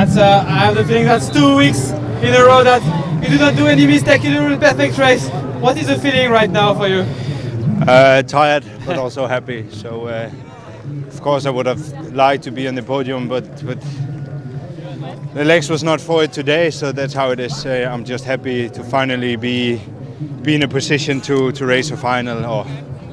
That's, uh, I have the feeling that's two weeks in a row that you do not do any mistake, you do a perfect race. What is the feeling right now for you? Uh, tired, but also happy. So, uh, of course, I would have liked to be on the podium, but but the legs was not for it today. So that's how it is. Uh, I'm just happy to finally be be in a position to to race a final or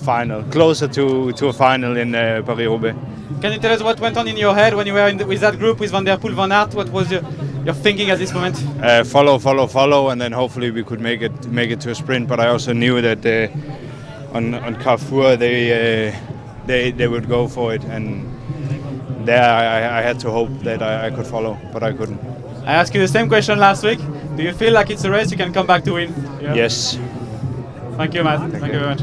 final closer to to a final in uh, Paris-Roubaix. Can you tell us what went on in your head when you were in the, with that group with Van Der Poel, Van Aert? What was your, your thinking at this moment? Uh, follow, follow, follow, and then hopefully we could make it make it to a sprint. But I also knew that uh, on on Carrefour they uh, they they would go for it, and there I, I had to hope that I, I could follow, but I couldn't. I asked you the same question last week. Do you feel like it's a race you can come back to win? Yeah. Yes. Thank you, Matt. Thank, you very much.